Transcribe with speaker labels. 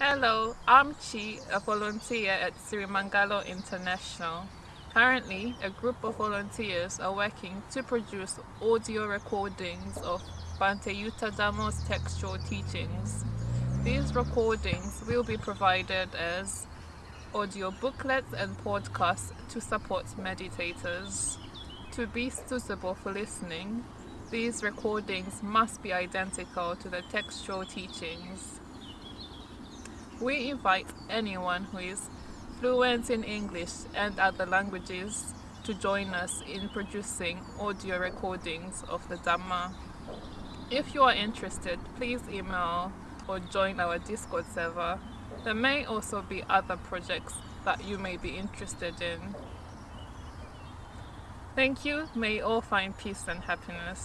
Speaker 1: Hello, I'm Chi, a volunteer at Sirimangalo International. Currently, a group of volunteers are working to produce audio recordings of Bhante Yuttadhammo's textual teachings. These recordings will be provided as audio booklets and podcasts to support meditators. To be suitable for listening, these recordings must be identical to the textual teachings. We invite anyone who is fluent in English and other languages to join us in producing audio recordings of the Dhamma. If you are interested, please email or join our Discord server. There may also be other projects that you may be interested in. Thank you. May you all find peace and happiness.